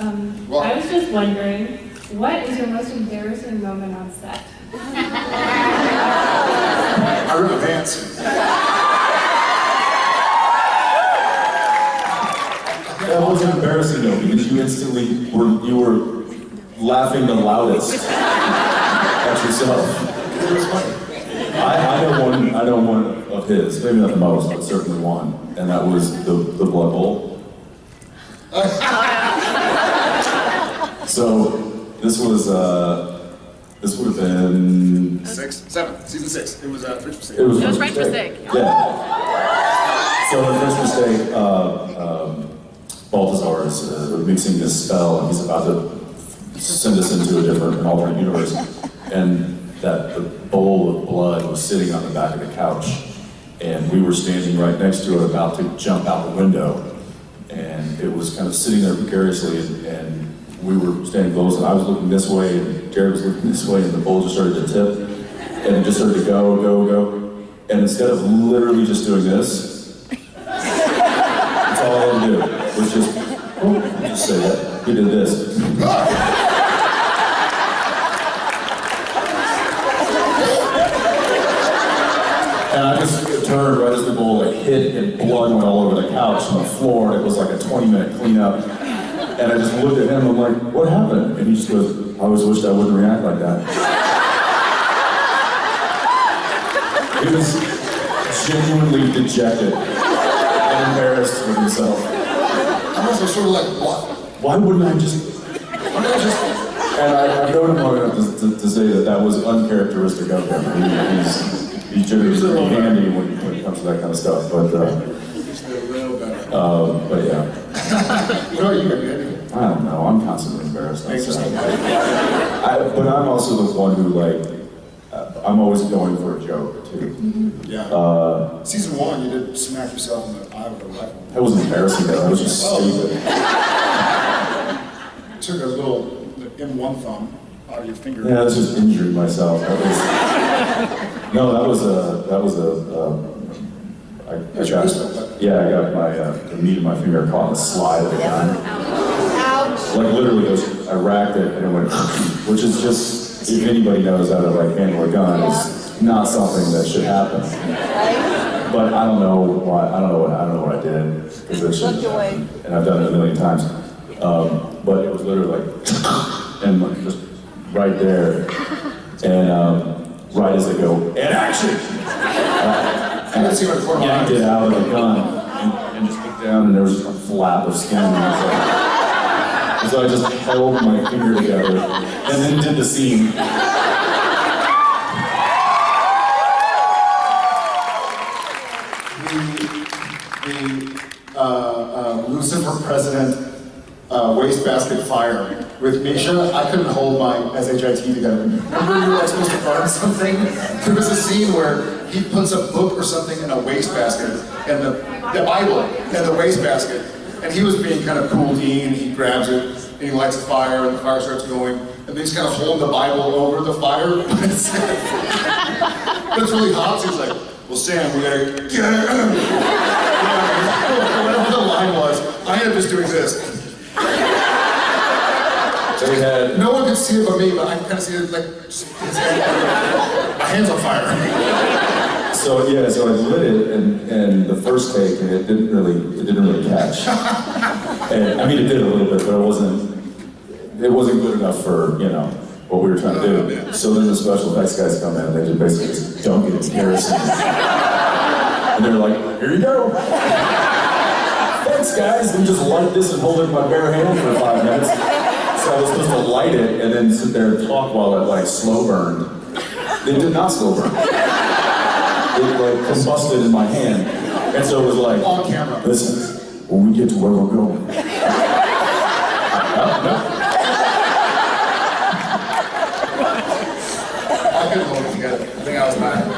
Um, Well- I was just wondering, what is your most embarrassing moment on set? I wrote advance. That wasn't embarrassing though, because you instantly were, you were laughing the loudest at yourself. It was funny. I, I know one, I know one of his, maybe not the most, but certainly one, and that was the, the Blood Bowl. So, this was, uh, this would have been, Six, seven, season six. It was uh, French mistake. it was It was French French Mistake. Mistake. Yeah. So in French Mistake, uh, um, Balthazar is uh, mixing this spell, and he's about to send us into a different, an alternate universe, and that the bowl of blood was sitting on the back of the couch, and we were standing right next to it, about to jump out the window, and it was kind of sitting there precariously, and, and we were standing close, and I was looking this way, and Jared was looking this way, and the bowl just started to tip, and it just started to go, go, go, and instead of literally just doing this, that's all I had to do, was just, oh, just say that, he did this. And I just turned right as the bowl like hit and blood went all over the couch and the floor and it was like a 20 minute cleanup. And I just looked at him, I'm like, what happened? And he just goes, I always wished I wouldn't react like that. He was genuinely dejected and embarrassed with himself. I was sort of like, what? Why wouldn't I just, Why I just... and I, I've known him long enough to, to, to say that that was uncharacteristic of him. He, he's, he's generally pretty handy when, when it comes to that kind of stuff, but, uh, Just a little better. um, but yeah. What are you, Andy? I don't know. I'm constantly embarrassed. on Thanks for I, but I'm also the one who like, uh, I'm always going for a joke too. Yeah. Uh, Season one, you did smack yourself in the eye with a rifle. that wasn't embarrassing though. That was just stupid. Took a little M1 thumb out of your finger. Yeah, that's just injured myself. That was, no, that was a that was a. Um, I, I got, yeah, I got my uh, the meat of my finger caught in the slide of the gun. Ouch. Like literally, was, I racked it and it went, which is just if anybody knows how to like handle a gun, it's not something that should happen. But I don't know why. I don't know what I don't know what I did because it shouldn't. And I've done it a million times. Um, but it was literally like, and like just right there, and um, right as I go, and action. I didn't see what corner yanked it out of the gun and, and just looked down and there was a flap of skin. And like, so I just held my finger together and then did the scene. the uh, uh, Lucifer President uh, wastebasket fire with Misha, I couldn't hold my SHIT together. Remember you were like supposed to burn something? There was a scene where he puts a book or something in a wastebasket, and the, the Bible in the wastebasket, and he was being kind of cool Dean, he grabs it, and he lights a fire, and the fire starts going, and then he's kind of holding the Bible over the fire, but it's, really hot, so he's like, well Sam, we gotta get whatever the line was, I ended up just doing this. So we had, No one could see it but me, but I can kind of see it like, just my hand's on fire. So yeah, so I lit it and, and the first take and it didn't really, it didn't really catch. And I mean, it did a little bit, but it wasn't, it wasn't good enough for, you know, what we were trying to do. Oh, so then the special effects guys come in and they just basically just dunk it in kerosene. And they're like, here you go. Thanks guys, and just light this and hold it in my bare hand for five minutes. So I was supposed to light it and then sit there and talk while it like slow burned. It did not slow burn with like consulate in my hand. And so it was like, on camera. Listen, when we get to where we're going. I couldn't hold it together. I think I was mad.